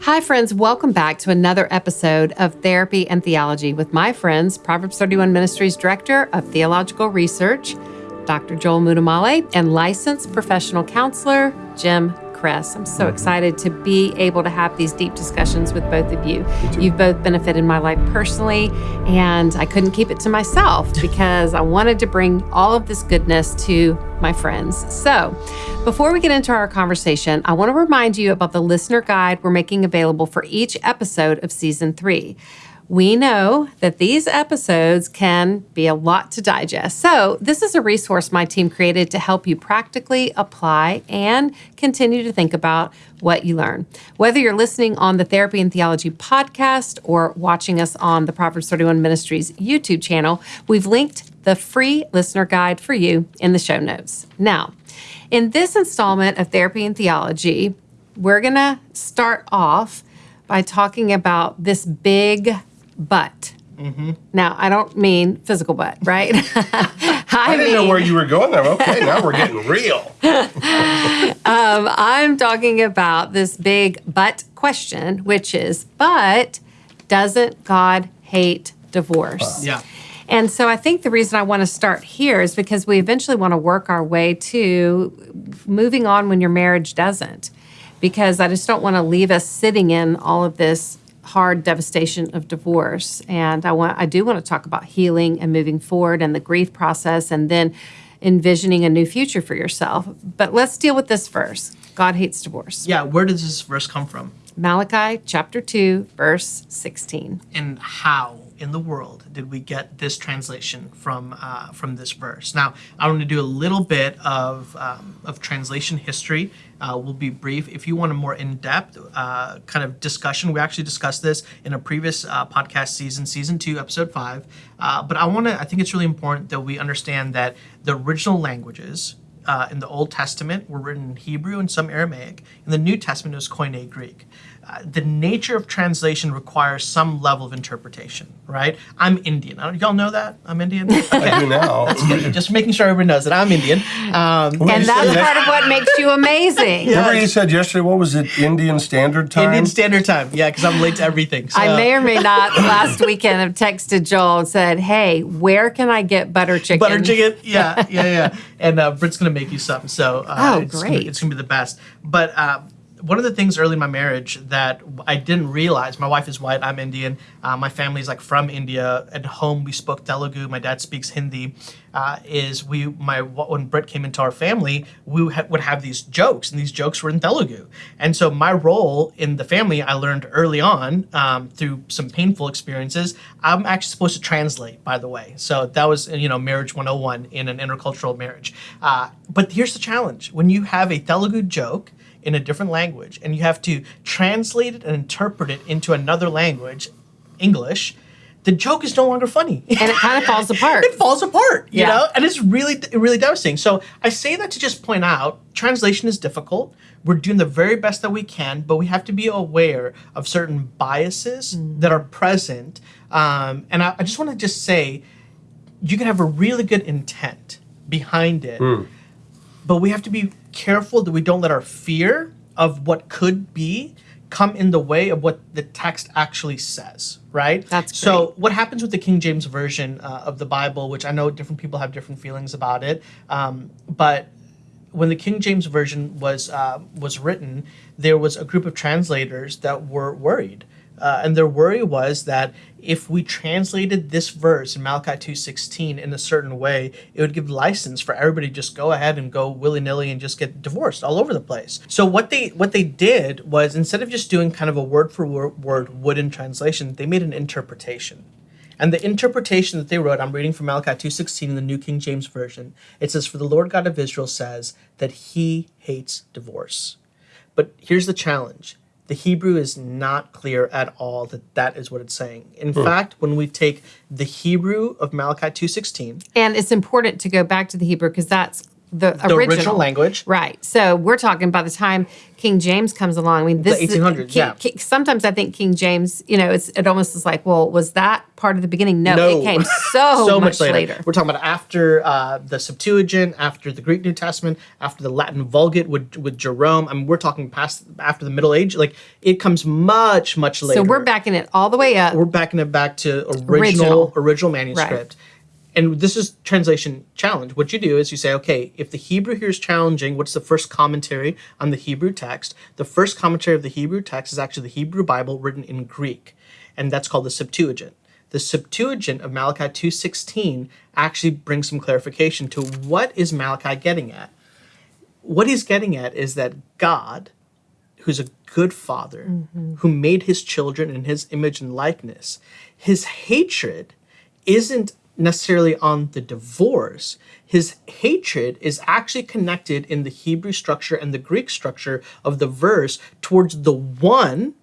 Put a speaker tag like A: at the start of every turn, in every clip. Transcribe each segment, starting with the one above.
A: Hi, friends. Welcome back to another episode of Therapy and Theology with my friends, Proverbs 31 Ministries Director of Theological Research, Dr. Joel Muddamalle, and licensed professional counselor, Jim I'm so excited to be able to have these deep discussions with both of you. You've both benefited my life personally, and I couldn't keep it to myself because I wanted to bring all of this goodness to my friends. So, before we get into our conversation, I want to remind you about the listener guide we're making available for each episode of season three. We know that these episodes can be a lot to digest. So, this is a resource my team created to help you practically apply and continue to think about what you learn. Whether you're listening on the Therapy and Theology podcast or watching us on the Proverbs 31 Ministries YouTube channel, we've linked the free listener guide for you in the show notes. Now, in this installment of Therapy and Theology, we're going to start off by talking about this big butt. Now, I don't mean physical butt, right? I,
B: I didn't know where you were going there. Okay, now we're getting real.
A: um, I'm talking about this big but question, which is, but doesn't God hate divorce?
C: Yeah.
A: And so I think the reason I want to start here is because we eventually want to work our way to moving on when your marriage doesn't. Because I just don't want to leave us sitting in all of this hard devastation of divorce. And I want I do want to talk about healing and moving forward and the grief process and then envisioning a new future for yourself. But let's deal with this first. God hates divorce.
C: Yeah, where does this verse come from?
A: Malachi chapter 2 verse 16.
C: And how in the world did we get this translation from uh, from this verse? Now, I want to do a little bit of um, of translation history. Uh, we'll be brief. If you want a more in-depth uh, kind of discussion, we actually discussed this in a previous uh, podcast season, season two, episode five. Uh, but I want to. I think it's really important that we understand that the original languages uh, in the Old Testament were written in Hebrew and some Aramaic. In the New Testament, it was Koine Greek. The nature of translation requires some level of interpretation, right? I'm Indian. Y'all know that? I'm Indian?
B: I do now.
C: Just making sure everyone knows that I'm Indian. Um,
A: And that's
B: said-
A: part of what makes you amazing.
B: Remember you said yesterday, what was it, Indian Standard Time?
C: Indian Standard Time. Yeah, because I'm late to everything. So.
A: I may or may not last weekend have texted Joel and said, Hey, where can I get butter chicken?
C: butter chicken. Yeah, yeah, yeah. And uh, Britt's gonna make you some. So uh,
A: Oh,
C: it's Gonna,
A: great.
C: it's gonna be the best. But uh, one of the things early in my marriage that I didn't realize, my wife is white, I'm Indian. Uh, my family's like from India. At home, we spoke Telugu. My dad speaks Hindi. Uh, is we my when Britt came into our family, we ha- would have these jokes, and these jokes were in Telugu. And so my role in the family, I learned early on um, through some painful experiences. I'm actually supposed to translate, by the way. So that was you know marriage 101 in an intercultural marriage. Uh, but here's the challenge: when you have a Telugu joke in a different language and you have to translate it and interpret it into another language, English, the joke is no longer funny.
A: and it kind of falls apart.
C: it falls apart, you
A: Yeah.
C: know, and it's really, really devastating. So I say that to just point out translation is difficult. We're doing the very best that we can, but we have to be aware of certain biases that are present. Um, and I, I just want to just say, you can have a really good intent behind it, but we have to be careful that we don't let our fear of what could be come in the way of what the text actually says, right?
A: That's
C: so. What happens with the King James version uh, of the Bible, which I know different people have different feelings about it, um, but when the King James version was uh, was written, there was a group of translators that were worried, uh, and their worry was that if we translated this verse in Malachi two sixteen in a certain way, it would give license for everybody to just go ahead and go willy nilly and just get divorced all over the place. So what they what they did was instead of just doing kind of a word for word wooden translation, they made an interpretation. And the interpretation that they wrote, I'm reading from Malachi 2.16 in the New King James Version. It says, For the Lord God of Israel says that he hates divorce. But here's the challenge. The Hebrew is not clear at all that that is what it's saying. In hmm. fact, when we take the Hebrew of Malachi 2.16,
A: And it's important to go back to the Hebrew because that's the,
C: The original language.
A: Right. So we're talking by the time King James comes along. I mean, this is-
C: 1800s,
A: King-
C: yeah.
A: King- sometimes I think King James, you know, it's it almost is like, well, was that part of the beginning? No,
C: No.
A: it came so, so much, later.
C: We're talking about after uh, the Septuagint, after the Greek New Testament, after the Latin Vulgate with with Jerome. I mean, we're talking past after the Middle Age. Like it comes much much later.
A: So we're backing it all the way up.
C: we're backing it back to original
A: Original.
C: original, manuscript. And this is translation challenge. What you do is you say, okay, if the Hebrew here is challenging, what's the first commentary on the Hebrew text? The first commentary of the Hebrew text is actually the Hebrew Bible written in Greek, and that's called the Septuagint. The Septuagint of Malachi 2:16 actually brings some clarification to what is Malachi getting at. What he's getting at is that God, who's a good father, mm-hmm. who made his children in his image and likeness, his hatred isn't necessarily on the divorce. His hatred is actually connected in the Hebrew structure and the Greek structure of the verse towards the one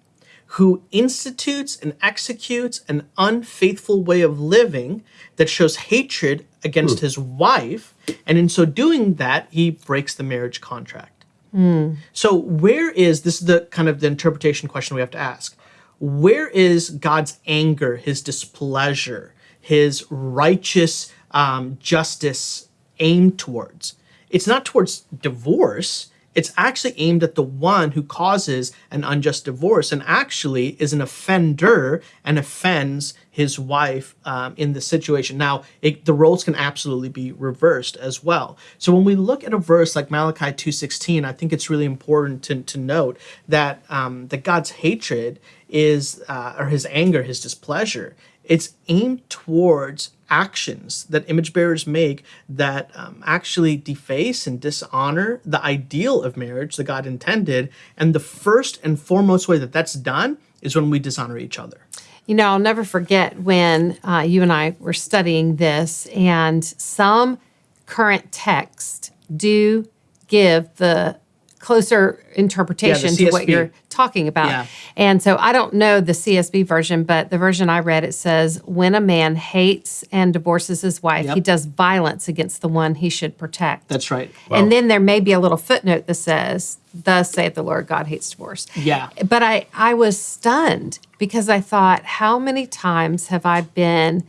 C: who institutes and executes an unfaithful way of living that shows hatred against hmm. his wife. And in so doing that, he breaks the marriage contract. Hmm. So where is this is the kind of the interpretation question we have to ask. Where is God's anger, his displeasure, his righteous um, justice aimed towards? It's not towards divorce. It's actually aimed at the one who causes an unjust divorce and actually is an offender and offends his wife um, in the situation. Now, it, the roles can absolutely be reversed as well. So when we look at a verse like Malachi 2.16, I think it's really important to, to note that, um, that God's hatred is, uh, or his anger, his displeasure, it's aimed towards actions that image bearers make that um, actually deface and dishonor the ideal of marriage that God intended. And the first and foremost way that that's done is when we dishonor each other.
A: You know, I'll never forget when uh, you and I were studying this, and some current text do give the closer interpretation to what you're talking about.
C: Yeah.
A: And so I don't know the CSB version, but the version I read it says when a man hates and divorces his wife,
C: Yep.
A: he does violence against the one he should protect.
C: That's right.
A: And then there may be a little footnote that says, "Thus saith the Lord, God hates divorce."
C: Yeah.
A: But I I was stunned because I thought, how many times have I been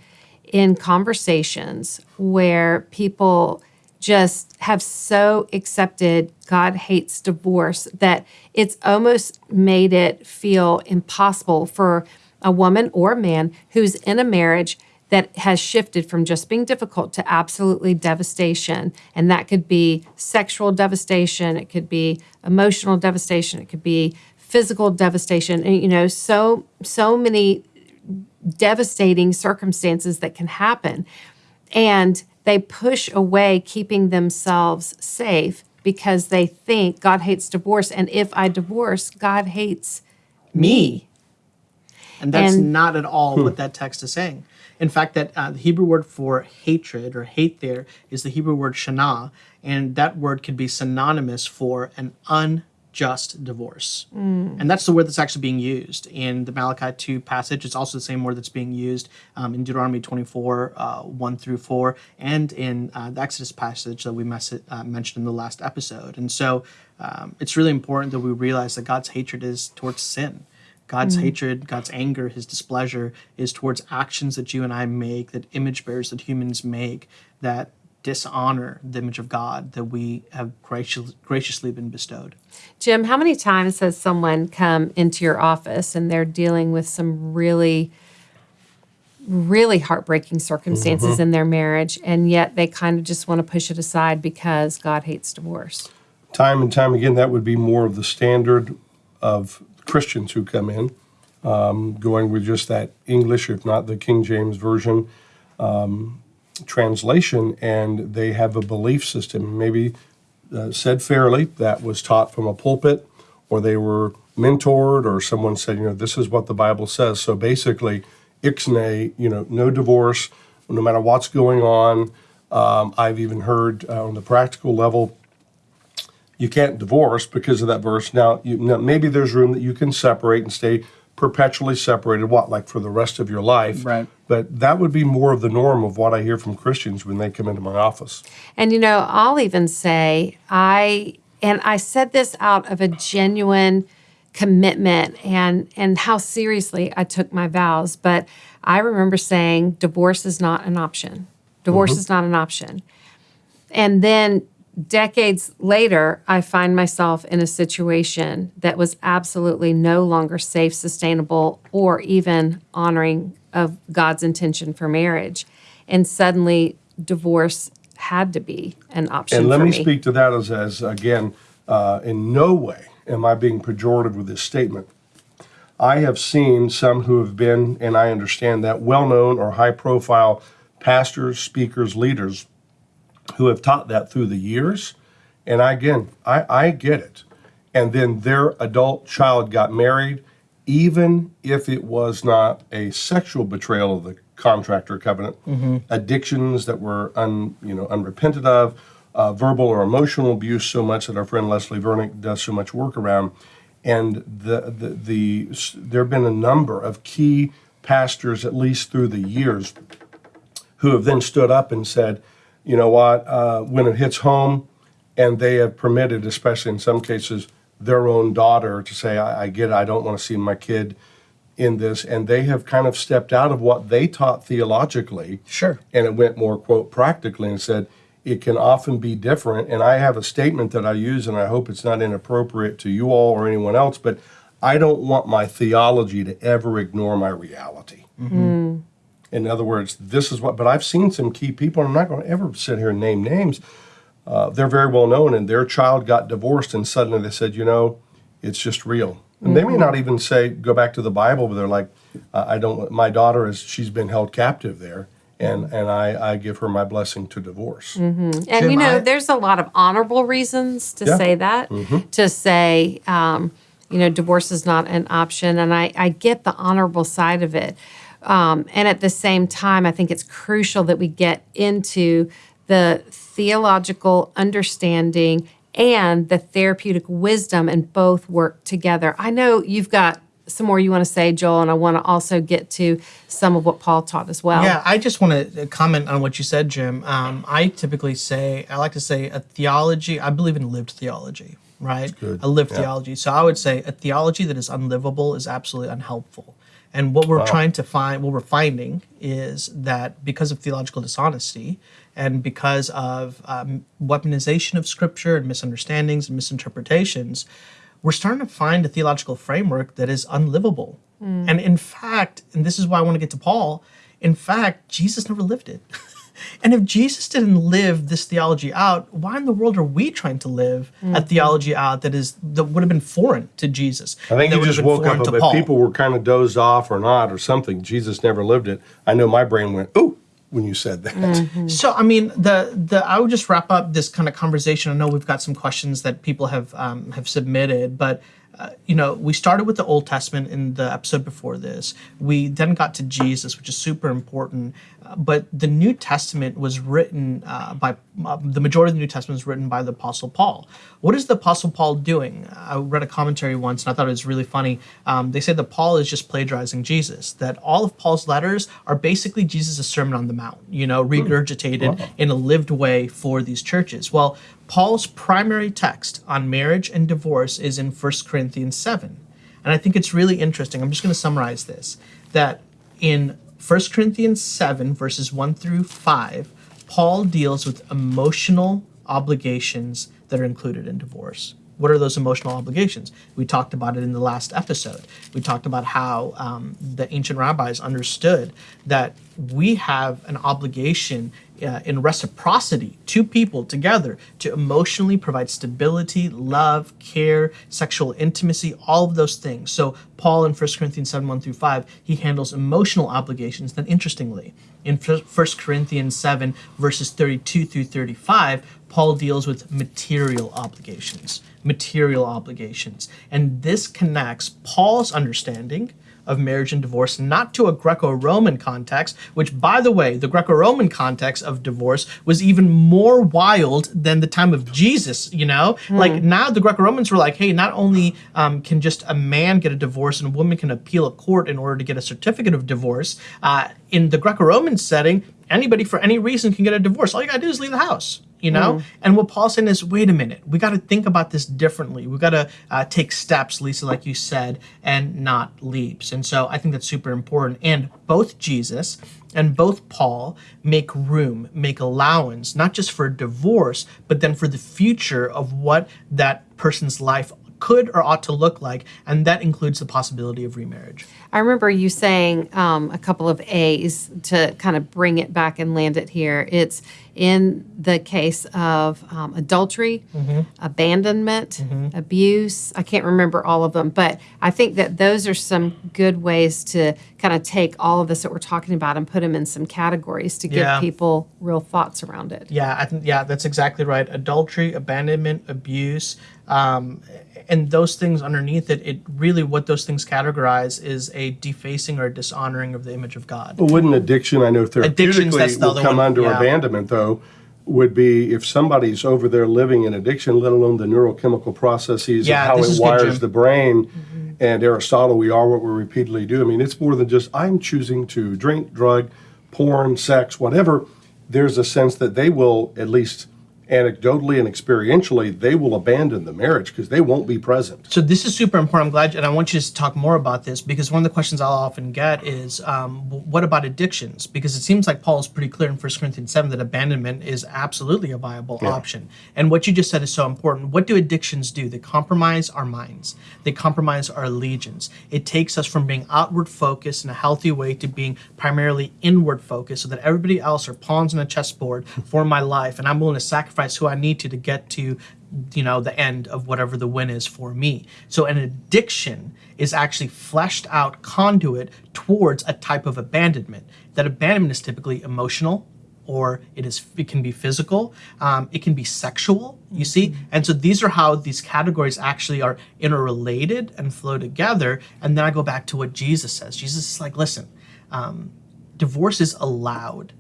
A: in conversations where people just have so accepted God hates divorce that it's almost made it feel impossible for a woman or a man who's in a marriage that has shifted from just being difficult to absolutely devastation. And that could be sexual devastation, it could be emotional devastation, it could be physical devastation. And, you know, so so many devastating circumstances that can happen. And they push away keeping themselves safe because they think God hates divorce. And if I divorce, God hates me.
C: And that's
A: And-
C: not at all what that text is saying. In fact, that uh, the Hebrew word for hatred or hate there is the Hebrew word shana, and that word could be synonymous for an unjust divorce. And that's the word that's actually being used in the Malachi 2 passage. It's also the same word that's being used um, in Deuteronomy 24, uh, 1 through 4, and in uh, the Exodus passage that we mes- uh, mentioned in the last episode. And so um, it's really important that we realize that God's hatred is towards sin. God's hatred, God's anger, his displeasure is towards actions that you and I make, that image bearers that humans make, that dishonor the image of God that we have gracious, graciously been bestowed.
A: Jim, how many times has someone come into your office and they're dealing with some really, really heartbreaking circumstances in their marriage, and yet they kind of just want to push it aside because God hates divorce?
B: Time and time again, that would be more of the standard of Christians who come in, um, going with just that English, if not the King James Version um, translation, and they have a belief system, maybe uh, said fairly, that was taught from a pulpit, or they were mentored, or someone said, you know, this is what the Bible says. So basically, ixnay, you know, no divorce, no matter what's going on. Um, I've even heard uh, on the practical level, you can't divorce because of that verse. Now, you, now, maybe there's room that you can separate and stay perpetually separated, what, like for the rest of your life?
D: Right.
B: But that would be more of the norm of what I hear from Christians when they come into my office.
A: And you know, I'll even say I and I said this out of a genuine commitment and and how seriously I took my vows, but I remember saying divorce is not an option. Divorce mm-hmm. is not an option. And then decades later, I find myself in a situation that was absolutely no longer safe, sustainable, or even honoring of God's intention for marriage. And suddenly, divorce had to be an option
B: And let me,
A: me.
B: speak to that as, as again, uh, in no way am I being pejorative with this statement. I have seen some who have been, and I understand that, well known or high profile pastors, speakers, leaders who have taught that through the years. And I, again, I, I get it. And then their adult child got married, even if it was not a sexual betrayal of the contract or covenant, addictions that were un, you know, unrepented of, uh, verbal or emotional abuse so much that our friend Leslie Vernick does so much work around. And the, the, the, there have been a number of key pastors, at least through the years, who have then stood up and said, you know what, uh, when it hits home, and they have permitted, especially in some cases, their own daughter to say, I, I get it, I don't want to see my kid in this. And they have kind of stepped out of what they taught theologically.
D: Sure.
B: And it went more, quote, practically and said, it can often be different. And I have a statement that I use, and I hope it's not inappropriate to you all or anyone else, but I don't want my theology to ever ignore my reality. In other words, this is what, but I've seen some key people, and I'm not going to ever sit here and name names. Uh, they're very well known, and their child got divorced, and suddenly they said, you know, it's just real. And they may not even say, go back to the Bible, but they're like, I don't, my daughter is, she's been held captive there, and, and I, I give her my blessing to divorce.
A: And
D: Jim,
A: you know,
D: I-
A: there's a lot of honorable reasons to
B: Yeah.
A: say that, to say, um, you know, divorce is not an option. And I, I get the honorable side of it. Um, and at the same time, I think it's crucial that we get into the theological understanding and the therapeutic wisdom and both work together. I know you've got some more you want to say, Joel, and I want to also get to some of what Paul taught as well.
C: Yeah, I just want to comment on what you said, Jim. Um, I typically say, I like to say a theology, I believe in lived theology, right?
B: good.
C: A lived
B: Yeah.
C: theology. So I would say a theology that is unlivable is absolutely unhelpful. And what we're trying to find, what we're finding is that because of theological dishonesty and because of um, weaponization of scripture and misunderstandings and misinterpretations, we're starting to find a theological framework that is unlivable. And in fact, and this is why I want to get to Paul, in fact, Jesus never lived it. and if Jesus didn't live this theology out, why in the world are we trying to live a theology out that is that would have been foreign to Jesus?
B: I think you just woke up, but
C: Paul?
B: people were kind of dozed off or not or something. Jesus never lived it. I know my brain went, ooh, when you said that.
C: So I mean, the the I would just wrap up this kind of conversation. I know we've got some questions that people have um, have submitted, but uh, you know, we started with the Old Testament in the episode before this. We then got to Jesus, which is super important. Uh, but the New Testament was written uh, by uh, the majority of the New Testament was written by the Apostle Paul. What is the Apostle Paul doing? I read a commentary once, and I thought it was really funny. Um, they say that Paul is just plagiarizing Jesus. That all of Paul's letters are basically Jesus' Sermon on the Mount. You know, regurgitated in a lived way for these churches. Well, Paul's primary text on marriage and divorce is in 1 Corinthians 7. And I think it's really interesting. I'm just going to summarize this that in 1 Corinthians 7, verses 1 through 5, Paul deals with emotional obligations that are included in divorce. What are those emotional obligations? We talked about it in the last episode. We talked about how um, the ancient rabbis understood that we have an obligation uh, in reciprocity, two people together, to emotionally provide stability, love, care, sexual intimacy, all of those things. So, Paul in 1 Corinthians 7 1 through 5, he handles emotional obligations. Then, interestingly, in 1 Corinthians 7, verses 32 through 35, Paul deals with material obligations. Material obligations. And this connects Paul's understanding of marriage and divorce, not to a Greco Roman context, which, by the way, the Greco Roman context of divorce was even more wild than the time of Jesus, you know? Like now the Greco Romans were like, hey, not only um, can just a man get a divorce and a woman can appeal a court in order to get a certificate of divorce, uh, in the Greco Roman setting, anybody for any reason can get a divorce. All you gotta do is leave the house you know
A: Mm.
C: and what paul's saying is wait a minute we got to think about this differently we got to uh, take steps lisa like you said and not leaps and so i think that's super important and both jesus and both paul make room make allowance not just for divorce but then for the future of what that person's life could or ought to look like and that includes the possibility of remarriage
A: I remember you saying um, a couple of A's to kind of bring it back and land it here. It's in the case of um, adultery, abandonment, abuse. I can't remember all of them, but I think that those are some good ways to kind of take all of this that we're talking about and put them in some categories to give
C: Yeah.
A: people real thoughts around it.
C: Yeah, I think yeah, that's exactly right. Adultery, abandonment, abuse, um, and those things underneath it. It really what those things categorize is a defacing or a dishonoring of the image of God.
B: Well, wouldn't addiction, I know
C: Addictions,
B: therapeutically
C: that's the
B: will come
C: one,
B: under
C: yeah.
B: abandonment, though, would be if somebody's over there living in addiction, let alone the neurochemical processes
C: Yeah,
B: of how
C: it
B: it
C: is good,
B: wires
C: Jim.
B: the brain. Mm-hmm. And Aristotle, we are what we repeatedly do. I mean, it's more than just I'm choosing to drink, drug, porn, sex, whatever. There's a sense that they will, at least anecdotally and experientially, they will abandon the marriage because they won't be present.
C: So this is super important. I'm glad, and I want you to talk more about this because one of the questions I'll often get is, um, what about addictions? Because it seems like Paul is pretty clear in 1 Corinthians 7 that abandonment is absolutely a viable option. And what you just said is so important. What do addictions do? They compromise our minds. They compromise our allegiance. It takes us from being outward focused in a healthy way to being primarily inward focused, so that everybody else are pawns on a chessboard for my life, and I'm willing to sacrifice who I need to to get to you know the end of whatever the win is for me. So an addiction is actually fleshed out conduit towards a type of abandonment. That abandonment is typically emotional or it is it can be physical um, it can be sexual you see? And so these are how these categories actually are interrelated and flow together. And then i go back to what jesus says. Jesus is like listen um, divorce is allowed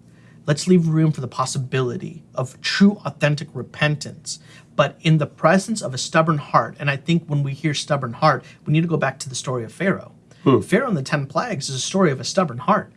C: Let's leave room for the possibility of true, authentic repentance, but in the presence of a stubborn heart. And I think when we hear stubborn heart, we need to go back to the story of Pharaoh. Hmm. Pharaoh and the 10 plagues is a story of a stubborn heart.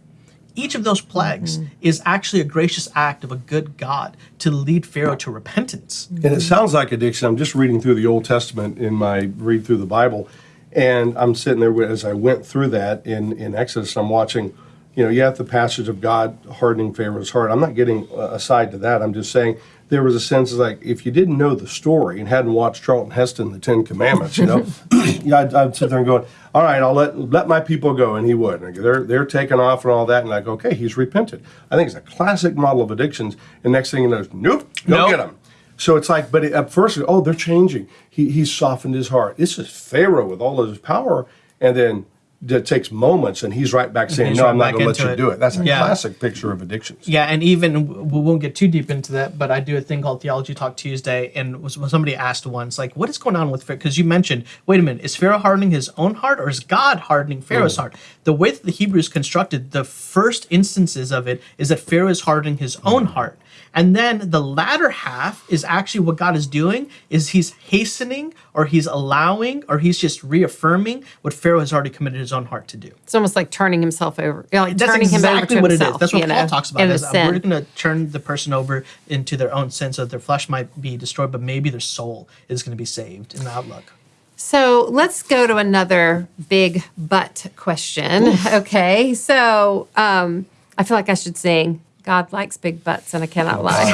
C: Each of those plagues hmm. is actually a gracious act of a good God to lead Pharaoh to repentance.
B: And it sounds like addiction. I'm just reading through the Old Testament in my read through the Bible, and I'm sitting there as I went through that in, in Exodus. I'm watching, you know, you have the passage of God hardening Pharaoh's heart. I'm not getting uh, aside to that. I'm just saying there was a sense of like if you didn't know the story and hadn't watched Charlton Heston, The Ten Commandments, you know, yeah, I'd, I'd sit there and going, all right, I'll let let my people go, and he would. And they're they're taking off and all that, and like, okay, he's repented. I think it's a classic model of addictions. And next thing you know, nope, go
C: Nope.
B: get him. So it's like, but at first, oh, they're changing. He he's softened his heart. It's just Pharaoh with all of his power, and then it takes moments, and he's right back saying, "No,
C: right
B: I'm not going to let you
C: it.
B: do it." That's a
C: Yeah.
B: classic picture of addictions.
C: Yeah, and even we won't get too deep into that, but I do a thing called Theology Talk Tuesday, and was, somebody asked once, like, what is going on with Pharaoh? Because you mentioned, wait a minute, is Pharaoh hardening his own heart, or is God hardening Pharaoh's heart? The way that the Hebrew is constructed, the first instances of it is that Pharaoh is hardening his own mm. heart. And then the latter half is actually what God is doing is he's hastening or he's allowing or he's just reaffirming what Pharaoh has already committed his own heart to do.
A: It's almost like turning himself over, you know, like
C: That's
A: turning him over
C: exactly
A: to
C: what
A: himself.
C: it is. That's what Paul
A: know,
C: talks about. Is uh, we're going to turn the person over into their own sin, so that their flesh might be destroyed, but maybe their soul is going to be saved in the outlook.
A: So let's go to another big butt question. Okay. So um, I feel like I should sing God likes big butts and I cannot lie.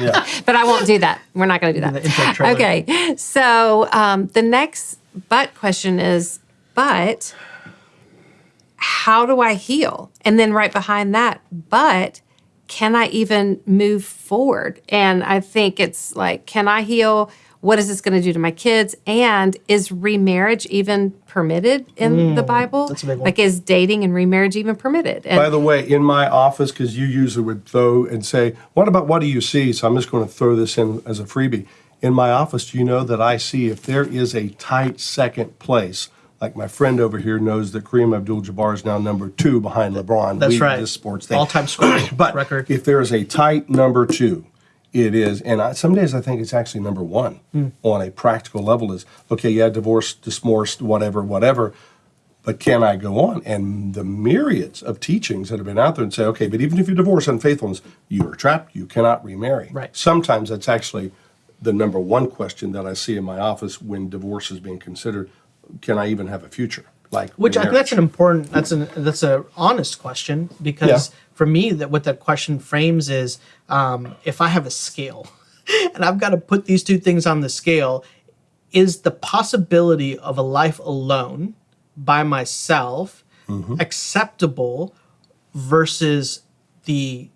B: yeah.
A: but I won't do that. We're not going to do that. Okay. So um, the next butt question is, but how do I heal? And then right behind that, but can I even move forward? And I think it's like, can I heal? What is this going to do to my kids? And is remarriage even permitted in the Bible?
C: Mm, that's a big one.
A: Like, is dating and remarriage even permitted? And
B: By the way, in my office, because you usually would throw and say, "What about what do you see?" So I'm just going to throw this in as a freebie. In my office, do you know that I see if there is a tight second place Like my friend over here knows that Kareem Abdul-Jabbar is now number two behind LeBron.
C: That's
B: We-
C: right.
B: This sports thing.
C: All-time scoring
B: But
C: record.
B: if there is a tight number two, it is, and I, some days I think it's actually number one
C: Hmm.
B: on a practical level. Is okay, yeah, divorced, dismorced, whatever, whatever. But can I go on? And the myriads of teachings that have been out there and say, okay, but even if you divorce unfaithfulness, you are trapped. You cannot remarry.
C: Right.
B: Sometimes that's actually the number one question that I see in my office when divorce is being considered. Can I even have a future? Like
C: Which I think that's an important that's an that's a honest question because
B: Yeah.
C: For me that what that question frames is um, if I have a scale and I've got to put these two things on the scale, is the possibility of a life alone by myself acceptable versus the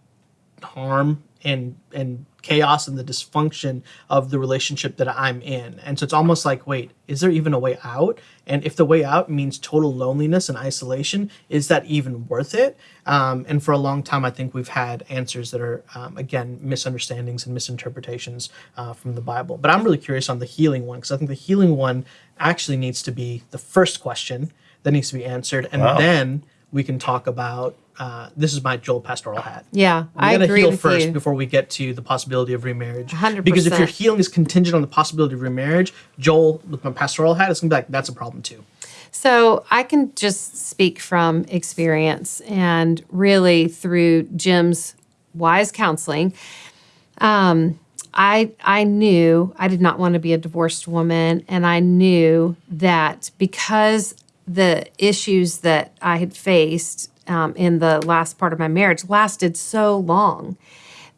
C: harm and and chaos and the dysfunction of the relationship that I'm in. And so it's almost like, wait, is there even a way out? And if the way out means total loneliness and isolation, is that even worth it? Um, and for a long time, I think we've had answers that are, um, again, misunderstandings and misinterpretations uh, from the Bible. But I'm really curious on the healing one because I think the healing one actually needs to be the first question that needs to be answered. And
B: Wow.
C: then we can talk about uh, this is my Joel pastoral hat.
A: Yeah,
C: We
A: I agree
C: heal
A: with
C: first
A: you.
C: before we get to the possibility of remarriage.
A: 100%.
C: Because if your healing is contingent on the possibility of remarriage, Joel with my pastoral hat is gonna be like, that's a problem too.
A: So I can just speak from experience and really through Jim's wise counseling. Um, I I knew I did not want to be a divorced woman, and I knew that because the issues that I had faced um, in the last part of my marriage lasted so long,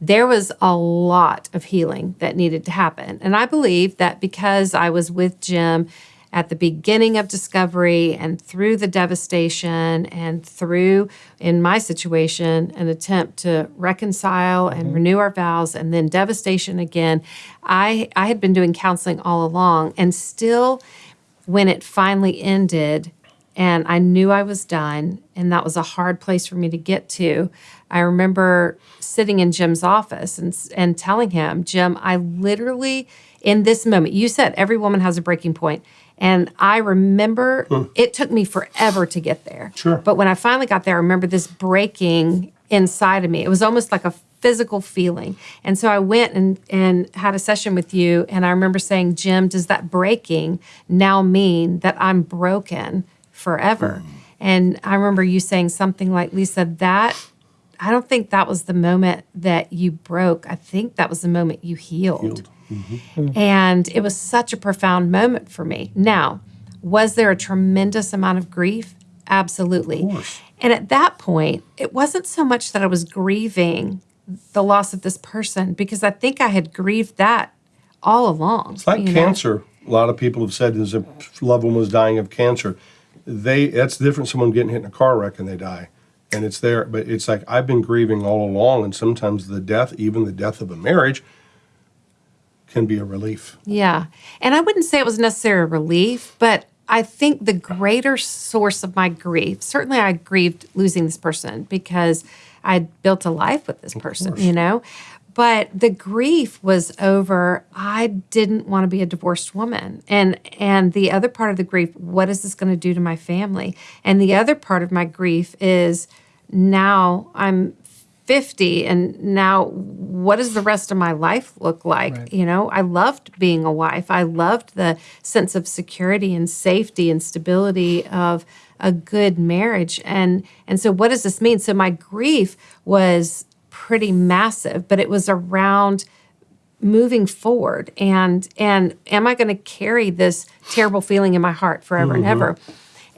A: there was a lot of healing that needed to happen. And I believe that because I was with Jim at the beginning of discovery and through the devastation and through, in my situation, an attempt to reconcile and renew our vows and then devastation again, I, I had been doing counseling all along. And still when it finally ended and I knew I was done, and that was a hard place for me to get to. I remember sitting in Jim's office and, and telling him, Jim, I literally, in this moment, you said every woman has a breaking point. And I remember it took me forever to get there.
B: Sure.
A: But when I finally got there, I remember this breaking inside of me. It was almost like a physical feeling. And so I went and, and had a session with you. And I remember saying, Jim, does that breaking now mean that I'm broken forever? Mm. And I remember you saying something like, Lisa, that I don't think that was the moment that you broke. I think that was the moment you healed. Mm-hmm. And it was such a profound moment for me. Now, was there a tremendous amount of grief? Absolutely.
B: course.
A: And at that point, it wasn't so much that I was grieving the loss of this person because I think I had grieved that all along.
B: It's like
A: you know?
B: cancer. A lot of people have said as a loved one was dying of cancer. They that's different. Someone getting hit in a car wreck and they die, and it's there. But it's like I've been grieving all along, and sometimes the death, even the death of a marriage, can be a relief.
A: Yeah. And I wouldn't say it was necessarily a relief, but I think the greater source of my grief, certainly I grieved losing this person because I'd built a life with this person, you know? But the grief was over I didn't want to be a divorced woman. And and the other part of the grief, what is this going to do to my family? And the other part of my grief is now I'm 50 and now what does the rest of my life look like? You know i loved being a wife. I loved the sense of security and safety and stability of a good marriage. And and so what does this mean? So my grief was pretty massive but it was around moving forward and and am i going to carry this terrible feeling in my heart forever and mm-hmm. ever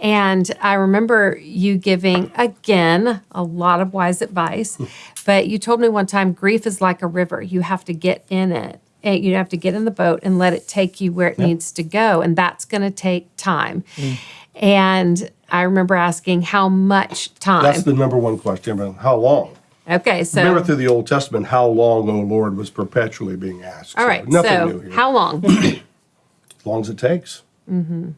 A: and I remember you giving, again, a lot of wise advice. Hmm. But you told me one time grief is like a river. You have to get in it. And you have to get in the boat and let it take you where it needs to go. And that's going to take time. Hmm. And I remember asking, how much time?
B: That's the number one question. How long?
A: Okay, so.
B: Remember through the Old Testament, how long, O Lord, was perpetually being asked.
A: All right, So
B: nothing
A: so
B: new here.
A: how long?
B: as long as it takes. Mm-hmm.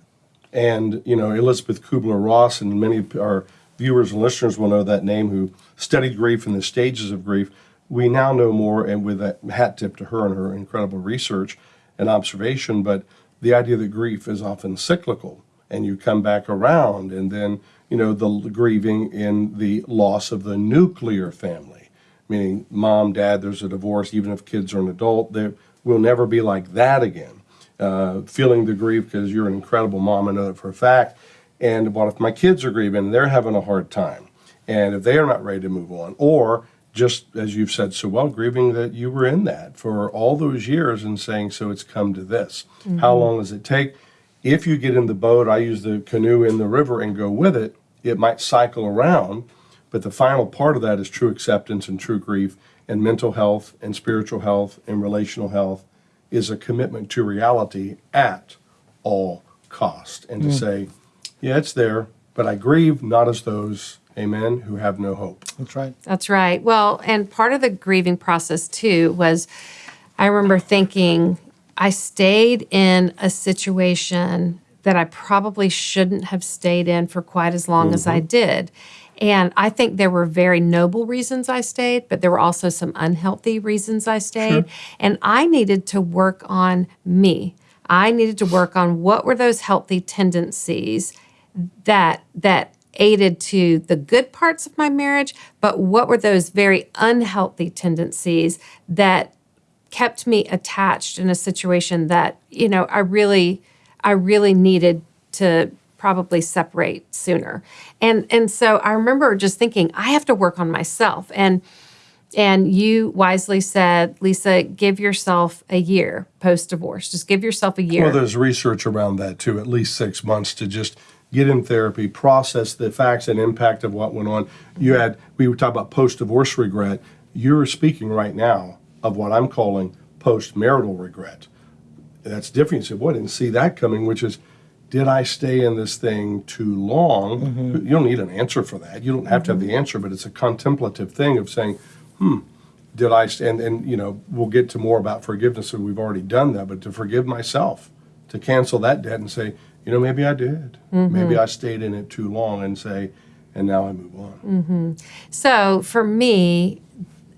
B: And, you know, Elizabeth Kubler Ross and many of our viewers and listeners will know that name who studied grief and the stages of grief. We now know more, and with a hat tip to her and her incredible research and observation, but the idea that grief is often cyclical and you come back around, and then you know the grieving in the loss of the nuclear family, meaning mom, dad. There's a divorce, even if kids are an adult. There will never be like that again. Uh, feeling the grief because you're an incredible mom, I know that for a fact. And what if my kids are grieving? They're having a hard time, and if they are not ready to move on, or just as you've said so well, grieving that you were in that for all those years and saying, so it's come to this. Mm-hmm. How long does it take? If you get in the boat, I use the canoe in the river and go with it, it might cycle around, but the final part of that is true acceptance and true grief and mental health and spiritual health and relational health is a commitment to reality at all cost and to mm. say, yeah, it's there, but I grieve not as those amen, who have no hope.
C: That's right.
A: That's right. Well, and part of the grieving process too was I remember thinking I stayed in a situation that I probably shouldn't have stayed in for quite as long mm-hmm. as I mm-hmm. did. And I think there were very noble reasons I stayed, but there were also some unhealthy reasons I stayed. Sure. And I needed to work on me. I needed to work on what were those healthy tendencies that that aided to the good parts of my marriage, but what were those very unhealthy tendencies that kept me attached in a situation that, you know, I really I really needed to probably separate sooner. And and so I remember just thinking I have to work on myself and and you wisely said, Lisa, give yourself a year post divorce. Just give yourself a year.
B: Well, there's research around that too, at least six months to just get in therapy, process the facts and impact of what went on. You had, we were talking about post divorce regret. You're speaking right now of what I'm calling post marital regret. That's different. You said, boy, I didn't see that coming, which is, did I stay in this thing too long? Mm-hmm. You don't need an answer for that. You don't have to have the mm-hmm. answer, but it's a contemplative thing of saying, hmm, did I, and, and, you know, we'll get to more about forgiveness, and we've already done that, but to forgive myself, to cancel that debt and say, you know, maybe I did. Mm-hmm. Maybe I stayed in it too long and say, and now I move on.
A: Mm-hmm. So for me,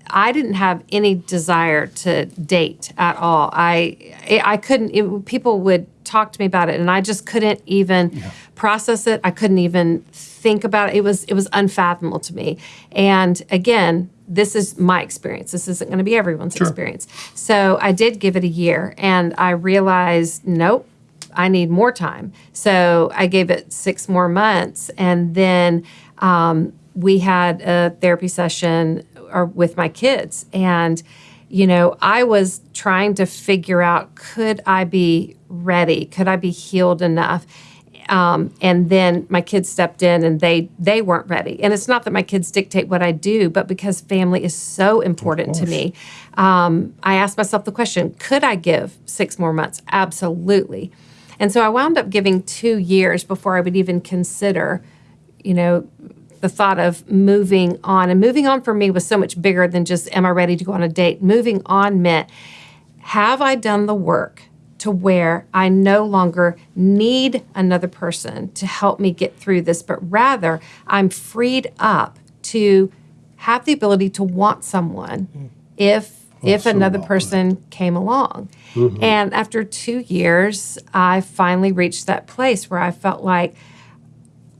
A: I didn't have any desire to date at all. I I couldn't. It, people would talk to me about it, and I just couldn't even yeah. process it. I couldn't even think about it. It was it was unfathomable to me. And again, this is my experience. This isn't going to be everyone's sure. experience. So I did give it a year, and I realized, nope, I need more time. So I gave it six more months. And then um, we had a therapy session or, with my kids. And, you know, I was trying to figure out could I be ready? Could I be healed enough? Um, and then my kids stepped in and they they weren't ready and it's not that my kids dictate what i do but because family is so important to me um, i asked myself the question could i give six more months absolutely and so I wound up giving two years before I would even consider, you know, the thought of moving on. And moving on for me was so much bigger than just, am I ready to go on a date? Moving on meant, have I done the work to where I no longer need another person to help me get through this, but rather I'm freed up to have the ability to want someone mm. if if another person came along. Mm-hmm. And after two years, I finally reached that place where I felt like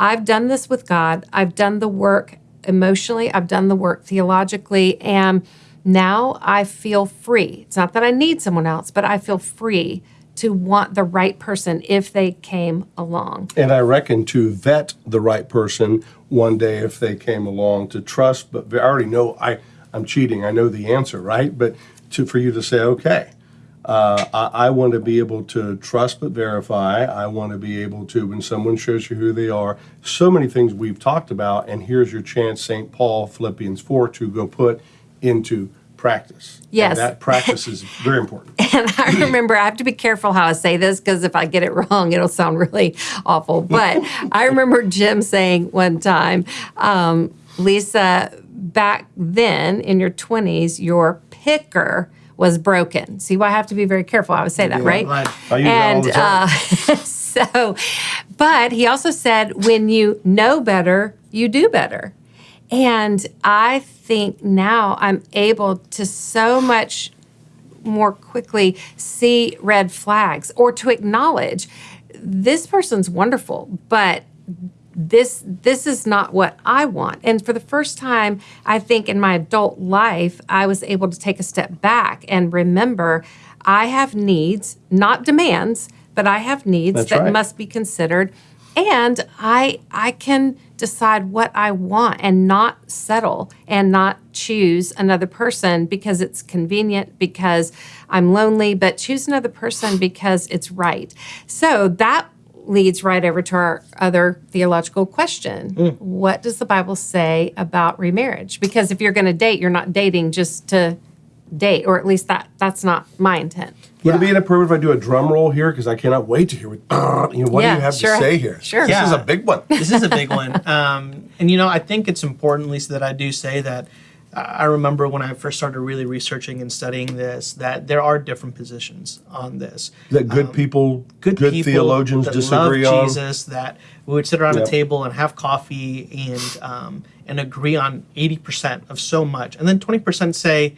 A: I've done this with God, I've done the work emotionally, I've done the work theologically, and now I feel free. It's not that I need someone else, but I feel free to want the right person if they came along.
B: And I reckon to vet the right person one day if they came along, to trust, but I already know I I'm cheating. I know the answer, right? But to, for you to say, okay, uh, I, I, want to be able to trust but verify. I want to be able to, when someone shows you who they are, so many things we've talked about, and here's your chance, St. Paul, Philippians 4, to go put into practice.
A: Yes.
B: And that practice is very important.
A: and I remember, I have to be careful how I say this because if I get it wrong, it'll sound really awful. But I remember Jim saying one time, um, Lisa, back then in your 20s, your picker was broken. See why I have to be very careful. I would say that, yeah, right?
B: right. I use and uh,
A: so, but he also said, when you know better, you do better. And I think now I'm able to so much more quickly see red flags or to acknowledge this person's wonderful, but this this is not what I want. And for the first time, I think in my adult life, I was able to take a step back and remember I have needs, not demands, but I have needs
B: That's
A: that
B: right.
A: must be considered. And I I can decide what I want and not settle and not choose another person because it's convenient, because I'm lonely, but choose another person because it's right. So that leads right over to our other theological question. What does the Bible say about remarriage? Because if you're going to date, you're not dating just to date, or at least that that's not my intent.
B: Would it be inappropriate if I do a drum roll here? Because I cannot wait to hear what, you know, what
A: Yeah,
B: do you have
A: sure.
B: to say here?
A: Sure.
B: This is a big one.
C: this is a big one. Um, and you know, I think it's important, Lisa, that I do say that. I remember when I first started really researching and studying this, that there are different positions on this.
B: That good people,
C: Um, Good,
B: good,
C: people
B: theologians
C: that
B: disagree
C: love
B: on.
C: Jesus, that we would sit around a table and have coffee and um, and agree on eighty percent of so much, and then twenty percent say,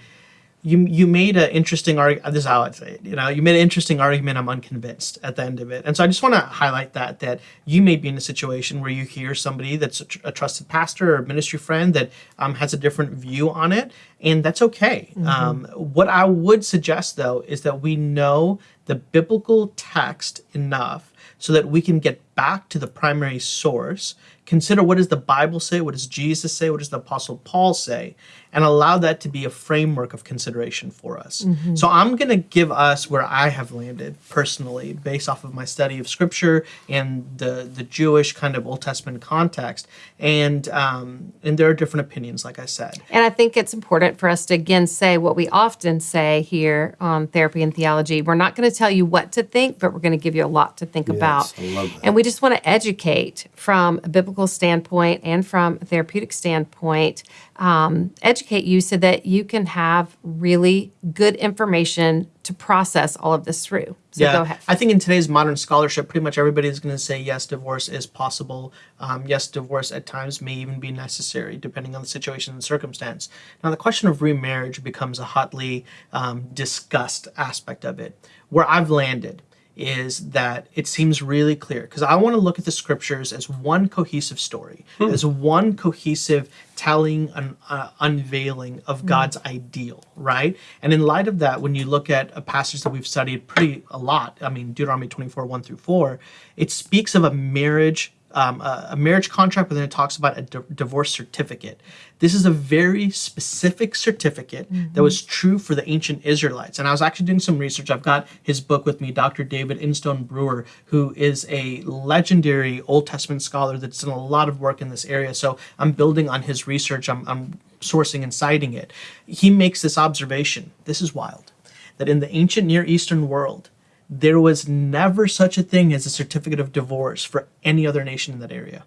C: you you made an interesting argument. This is how I'd say it. You know, you made an interesting argument. I'm unconvinced at the end of it, and so I just want to highlight that that you may be in a situation where you hear somebody that's a, tr- a trusted pastor or ministry friend that um, has a different view on it, and that's okay. Um, what I would suggest though is that we know the biblical text enough so that we can get back to the primary source consider what does the bible say what does jesus say what does the apostle paul say and allow that to be a framework of consideration for us so i'm going to give us where i have landed personally based off of my study of scripture and the the jewish kind of old testament context and um, and there are different opinions like i said
A: And I think it's important for us to again say what we often say here on Therapy and Theology. We're not going to tell you what to think, but we're going to give you a lot to think about.
B: I love that.
A: And we just want to educate from a biblical standpoint and from a therapeutic standpoint, um, educate you so that you can have really good information to process all of this through. So go ahead.
C: I think in today's modern scholarship, pretty much everybody is going to say yes, divorce is possible. Um, yes, divorce at times may even be necessary, depending on the situation and circumstance. Now, the question of remarriage becomes a hotly um, discussed aspect of it. Where I've landed is that it seems really clear because I want to look at the scriptures as one cohesive story, as one cohesive telling and uh, unveiling of God's ideal, right? And in light of that, when you look at a passage that we've studied pretty a lot, I mean Deuteronomy 24, 1 through 4, it speaks of a marriage um, a, a marriage contract, but then it talks about a di- divorce certificate. This is a very specific certificate that was mm-hmm. true for the ancient Israelites. And I was actually doing some research. I've got his book with me, Dr. David Instone Brewer, who is a legendary Old Testament scholar that's done a lot of work in this area. So I'm building on his research. I'm, I'm sourcing and citing it. He makes this observation. This is wild. That in the ancient Near Eastern world, there was never such a thing as a certificate of divorce for any other nation in that area.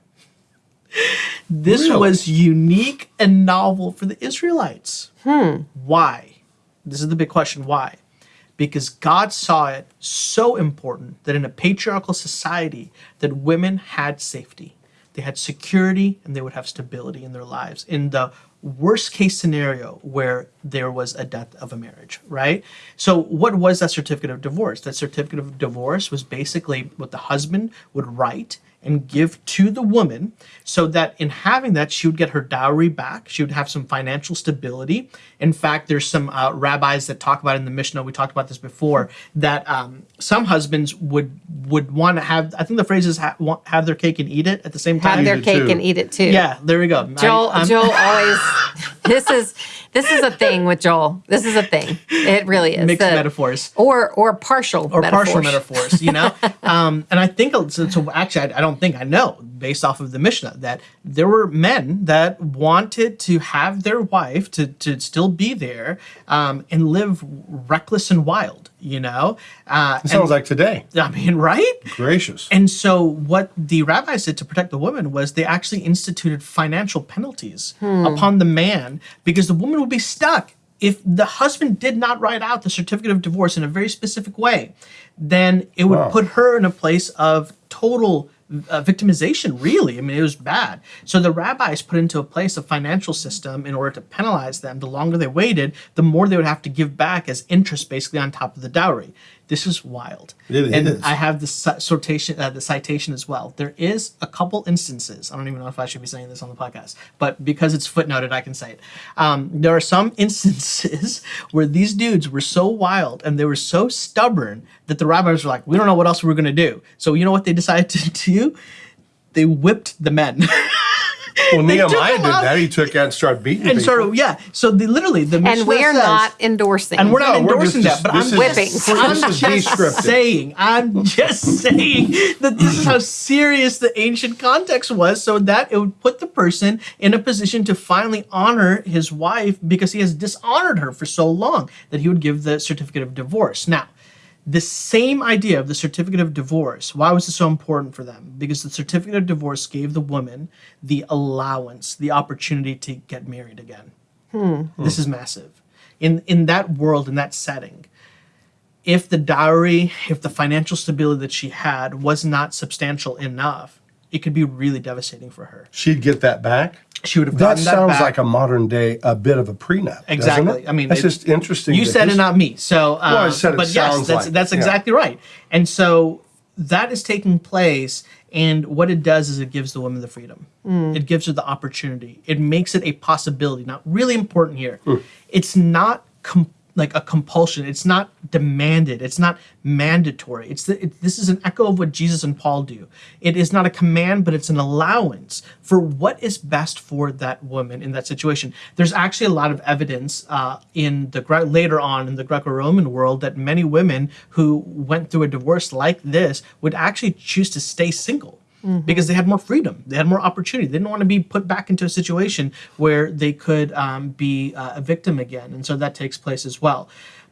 C: This
B: Really?
C: was unique and novel for the Israelites. Hmm. Why? This is the big question. Why? Because God saw it so important that in a patriarchal society that women had safety. They had security and they would have stability in their lives. In the worst case scenario where there was a death of a marriage, right? So, what was that certificate of divorce? That certificate of divorce was basically what the husband would write and give to the woman so that in having that she would get her dowry back she would have some financial stability in fact there's some uh, rabbis that talk about in the mishnah we talked about this before that um, some husbands would would want to have i think the phrase is ha- have their cake and eat it at the same time
A: Have their cake
B: too.
A: and eat it too.
C: yeah there we go
A: Joel,
C: I,
A: Joel always. This is this is a thing with Joel. This is a thing. It really is.
C: mixed
A: The-
C: metaphors
A: or or partial
C: or
A: metaphors.
C: partial metaphors, you know. um, and I think so, so. Actually, I, I don't think I know based off of the Mishnah that there were men that wanted to have their wife to to still be there um, and live reckless and wild, you know. Uh,
B: sounds
C: and-
B: like today.
C: I mean, right?
B: Gracious.
C: And so, what the rabbis did to protect the woman was they actually instituted financial penalties upon the man because the woman would be stuck. If the husband did not write out the certificate of divorce in a very specific way, then it would
B: Wow.
C: put her in a place of total uh, victimization, really. I mean, it was bad. So the rabbis put into a place a financial system in order to penalize them. The longer they waited, the more they would have to give back as interest basically on top of the dowry. This is wild.
B: It
C: and
B: is.
C: I have the citation, uh, the citation as well. There is a couple instances. I don't even know if I should be saying this on the podcast, but because it's footnoted, I can say it. Um, there are some instances where these dudes were so wild and they were so stubborn that the rabbis were like, "We don't know what else we're gonna do." So you know what they decided to do? They whipped the men.
B: Well,
C: They took
B: Nehemiah did
C: out.
B: that. He took out and started beating
C: and
B: people.
C: sort of yeah. So they literally the
A: And we're
C: says-
A: not endorsing.
C: and we're not
B: No, we're
C: endorsing
B: just-
C: that, but I'm
B: is-
A: Whippings.
C: I'm
B: this is
C: just
B: descriptive.
C: saying, I'm just saying that this is how serious the ancient context was, so that it would put the person in a position to finally honor his wife because he has dishonored her for so long that he would give the certificate of divorce. Now, the same idea of the certificate of divorce, why was it so important for them? Because the certificate of divorce gave the woman the allowance, the opportunity to get married again. Hmm. This is massive. In in that world, in that setting, if the dowry, if the financial stability that she had was not substantial enough, it could be really devastating for her.
B: She'd get that back.
C: She would have
B: That sounds like a modern day, a bit of a prenup.
C: Exactly. I mean,
B: that's
C: it-
B: just interesting.
C: You said it, not me. So, uh,
B: I said it
C: but yes, that's
B: like-
C: that's
B: yeah.
C: exactly right. And so that is taking place, and what it does is it gives the woman the freedom. It gives her the opportunity. It makes it a possibility. Now, really important here,
B: Hmm.
C: it's not like a compulsion. It's not demanded. It's not mandatory. It's the, it, this is an echo of what Jesus and Paul do. It is not a command, but it's an allowance for what is best for that woman in that situation. There's actually a lot of evidence uh, in the later on in the Greco-Roman world that many women who went through a divorce like this would actually choose to stay single because they had more freedom, they had more opportunity. They didn't want to be put back into a situation where they could um, be uh, a victim again, and so that takes place as well.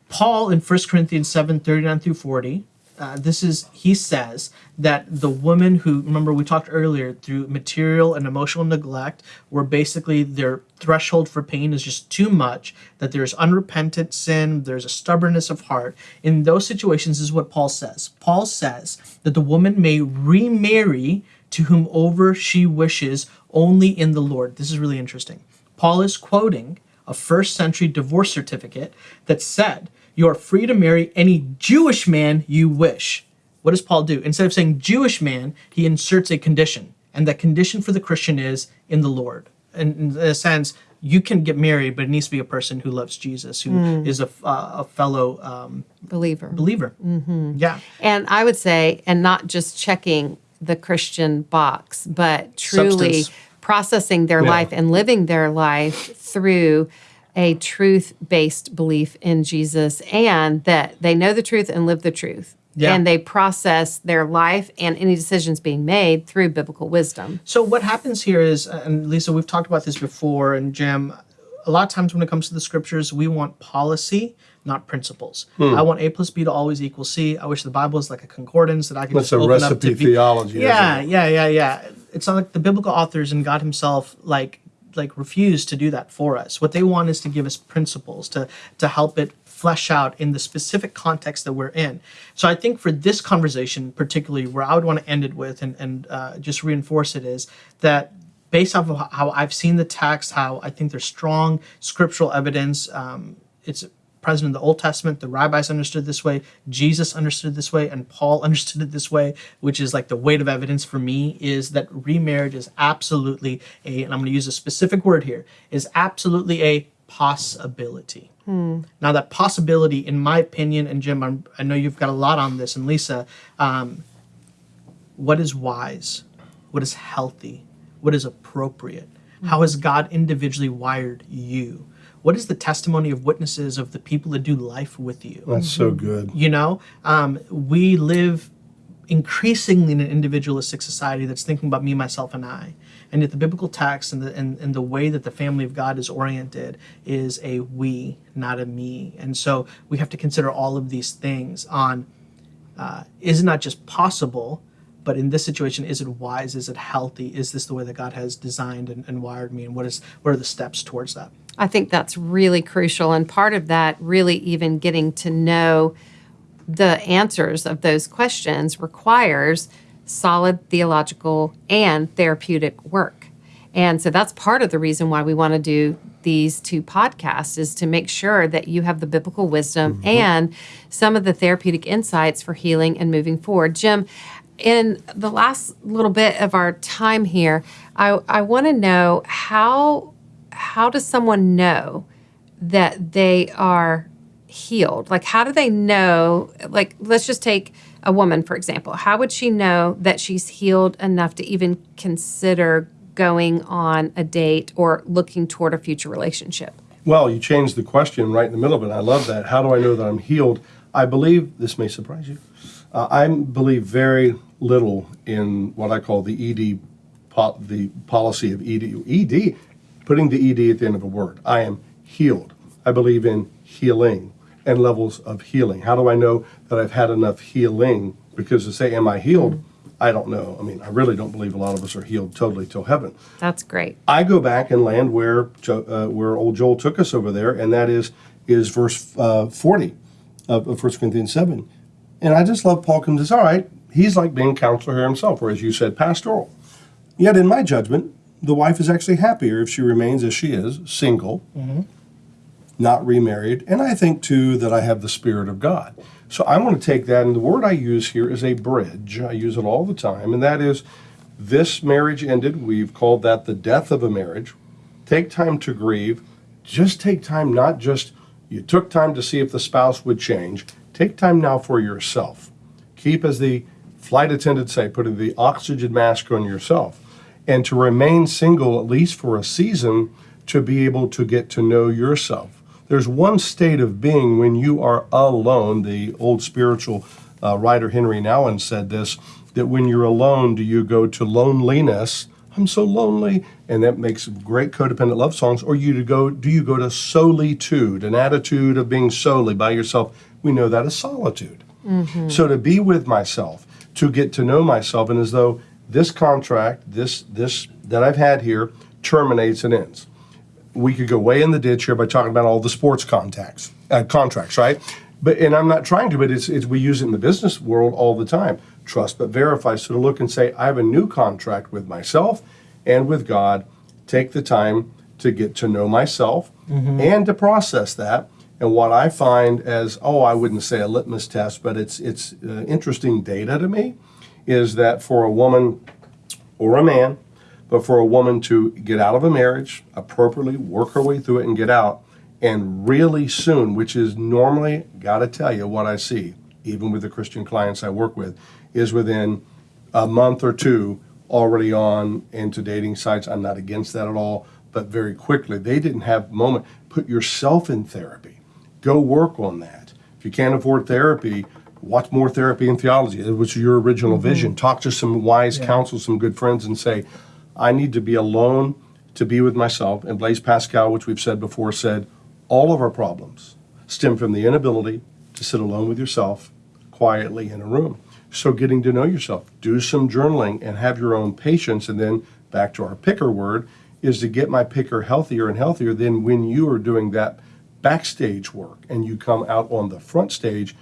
C: Paul in 1 Corinthians 7 39 through 40, uh, this is, he says that the woman who, remember we talked earlier, through material and emotional neglect, where basically their threshold for pain is just too much, that there's unrepentant sin, there's a stubbornness of heart. In those situations, is what Paul says. Paul says that the woman may remarry to whomever she wishes only in the Lord. This is really interesting. Paul is quoting a first century divorce certificate that said, You are free to marry any Jewish man you wish. What does Paul do? Instead of saying Jewish man, he inserts a condition. And that condition for the Christian is in the Lord. And in a sense, you can get married, but it needs to be a person who loves Jesus, who is a, uh, a fellow um,
A: believer.
C: believer. Yeah.
A: And I would say, and not just checking the Christian box, but truly
C: Substance.
A: processing their
B: Yeah.
A: life and living their life through a truth based belief in Jesus and that they know the truth and live the truth.
C: Yeah.
A: And they process their life and any decisions being made through biblical wisdom.
C: So what happens here is, and Lisa, we've talked about this before, and Jim, a lot of times when it comes to the scriptures, we want policy, not principles.
B: Hmm.
C: I want A plus B to always equal C. I wish the Bible was like a concordance that I could
B: That's
C: just
B: a
C: open up to be-
B: theology,
C: Yeah,
B: isn't
C: yeah, yeah, yeah. It's not like the biblical authors and God Himself like like refuse to do that for us. What they want is to give us principles to to help it flesh out in the specific context that we're in. So I think for this conversation, particularly where I would want to end it with and and uh, just reinforce it is that based off of how I've seen the text, how I think there's strong scriptural evidence. Um, it's present in the Old Testament. The rabbis understood this way. Jesus understood this way, and Paul understood it this way. Which is like the weight of evidence for me is that remarriage is absolutely a, and I'm going to use a specific word here, is absolutely a possibility. Now, that possibility, in my opinion, and Jim, I'm, I know you've got a lot on this, and Lisa, um, what is wise? What is healthy? What is appropriate? How has God individually wired you? What is the testimony of witnesses of the people that do life with you?
B: That's so good.
C: You know, um, we live increasingly in an individualistic society that's thinking about me, myself, and I. And yet, the biblical text and the and, and the way that the family of God is oriented is a we, not a me. And so we have to consider all of these things on uh, is it not just possible, but in this situation, is it wise? Is it healthy? Is this the way that God has designed and, and wired me? And what is what are the steps towards that?
A: I think that's really crucial. And part of that, really even getting to know the answers of those questions requires solid theological and therapeutic work. And so that's part of the reason why we want to do these two podcasts is to make sure that you have the biblical wisdom mm-hmm. and some of the therapeutic insights for healing and moving forward. Jim, in the last little bit of our time here, I, I want to know how how does someone know that they are healed? Like, how do they know? Like, let's just take a woman, for example. How would she know that she's healed enough to even consider going on a date or looking toward a future relationship?
B: Well, you changed the question right in the middle of it. I love that. How do I know that I'm healed? I believe, this may surprise you, uh, I believe very little in what I call the ED, the policy of ED. ED, putting the ED at the end of a word. I am healed. I believe in healing and levels of healing. How do I know that I've had enough healing? Because to say, am I healed? I don't know. I mean, I really don't believe a lot of us are healed totally till heaven.
A: That's great.
B: I go back and land where uh, where old Joel took us over there, and that is is verse uh, forty of, of 1 Corinthians seven. And I just love Paul comes all right, he's like being counselor here himself, or as you said, pastoral. Yet in my judgment, the wife is actually happier if she remains as she is, single, mm-hmm. not remarried. And I think too that I have the Spirit of God. So I want to take that, and the word I use here is a bridge. I use it all the time, and that is this marriage ended. We've called that the death of a marriage. Take time to grieve. Just take time, not just you took time to see if the spouse would change. Take time now for yourself. Keep, as the flight attendant say, putting the oxygen mask on yourself. And to remain single, at least for a season, to be able to get to know yourself. There's one state of being when you are alone. The old spiritual uh, writer Henry Nouwen said this that when you're alone, do you go to loneliness? I'm so lonely, and that makes great codependent love songs. Or you to go, do you go to solitude, an attitude of being solely by yourself? We know that is solitude. So to be with myself, to get to know myself, and as though this contract, this this that I've had here, terminates and ends we could go way in the ditch here by talking about all the sports contacts, uh, contracts, right? But and I'm not trying to, but it's, it's we use it in the business world all the time. Trust but verify. So to look and say, I have a new contract with myself and with God. Take the time to get to know myself and to process that. And what I find as oh, I wouldn't say a litmus test, but it's it's uh, interesting data to me, is that for a woman or a man but for a woman to get out of a marriage, appropriately work her way through it and get out, and really soon, which is normally, gotta tell you what I see, even with the Christian clients I work with, is within a month or two already on into dating sites. I'm not against that at all, but very quickly, they didn't have moment. Put yourself in therapy. Go work on that. If you can't afford therapy, watch more therapy and theology, which is your original mm-hmm. vision. Talk to some wise counsel, some good friends, and say, I need to be alone to be with myself. And Blaise Pascal, which we've said before, said all of our problems stem from the inability to sit alone with yourself quietly in a room. So, getting to know yourself, do some journaling and have your own patience. And then, back to our picker word, is to get my picker healthier and healthier. Then, when you are doing that backstage work and you come out on the front stage,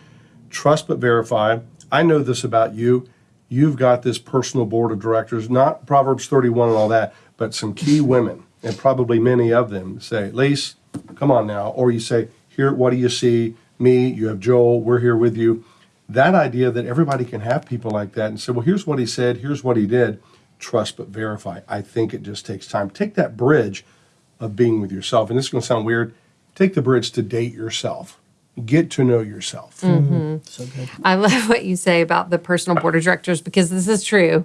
B: trust but verify. I know this about you you've got this personal board of directors, not Proverbs 31 and all that, but some key women, and probably many of them say, Lise, come on now. Or you say, here, what do you see? Me, you have Joel, we're here with you. That idea that everybody can have people like that and say, well, here's what he said, here's what he did, trust but verify. I think it just takes time. Take that bridge of being with yourself, and this is going to sound weird, take the bridge to date yourself. Get to know yourself. Mm-hmm. Mm-hmm.
C: So good.
A: I love what you say about the personal board of directors because this is true.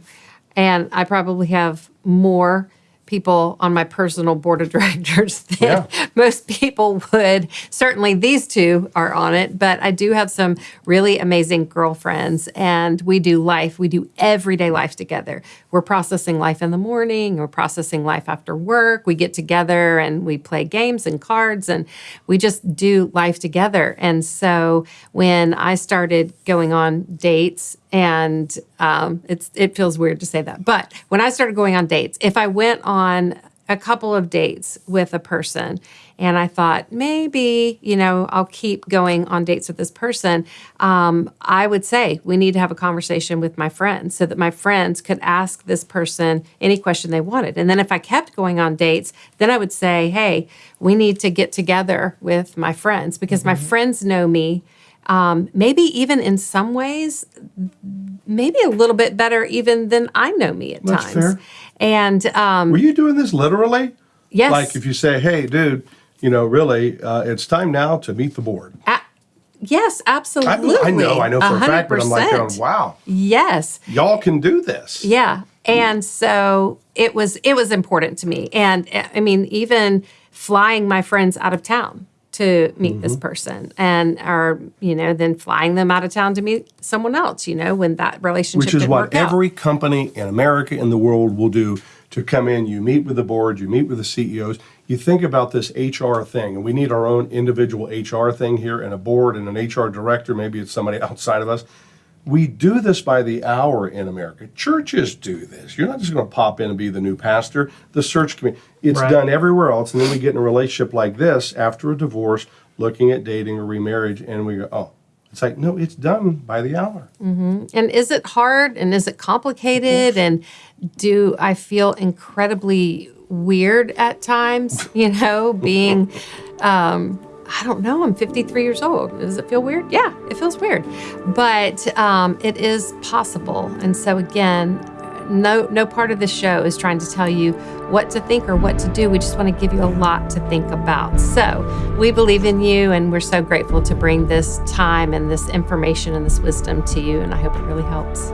A: And I probably have more people on my personal board of directors than
B: Yeah.
A: most people would. Certainly, these two are on it, but I do have some really amazing girlfriends, and we do life. We do everyday life together. We're processing life in the morning, we're processing life after work. We get together and we play games and cards, and we just do life together. And so, when I started going on dates, and um, it's it feels weird to say that, but when I started going on dates, if I went on a couple of dates with a person and I thought maybe, you know, I'll keep going on dates with this person, um, I would say we need to have a conversation with my friends so that my friends could ask this person any question they wanted. And then if I kept going on dates, then I would say, hey, we need to get together with my friends because my friends know me. Um, maybe even in some ways, maybe a little bit better even than I know me at
B: That's
A: times.
B: fair.
A: And um,
B: Were you doing this literally?
A: yes,
B: Like if you say, hey, dude, you know, really, uh, it's time now to meet the board.
A: a- yes, absolutely.
B: I know, I know for a fact, but I'm like, going, wow,
A: Yes.
B: y'all can do this.
A: Yeah. And so it was it was important to me. And I mean, even flying my friends out of town to meet this
B: Mm-hmm.
A: person and or you know then flying them out of town to meet someone else you know when that relationship
B: Which is what
A: work out.
B: every company in America in the world will do to come in. You meet with the board, you meet with the CEOs. You think about this HR thing, and we need our own individual HR thing here, and a board and an HR director. Maybe it's somebody outside of us. We do this by the hour in America. Churches do this. You're not just going to pop in and be the new pastor. The search committee, it's
C: Right.
B: done everywhere else. And then we get in a relationship like this after a divorce, looking at dating or remarriage, and we go, oh, it's like, no, it's done by the hour.
A: and is it hard and is it complicated and do I feel incredibly weird at times, you know, being um I don't know, I'm 53 years old. Does it feel weird? Yeah, it feels weird. But um, it is possible. And so again, no no part of this show is trying to tell you what to think or what to do. We just want to give you a lot to think about. So we believe in you and we're so grateful to bring this time and this information and this wisdom to you. And I hope it really helps.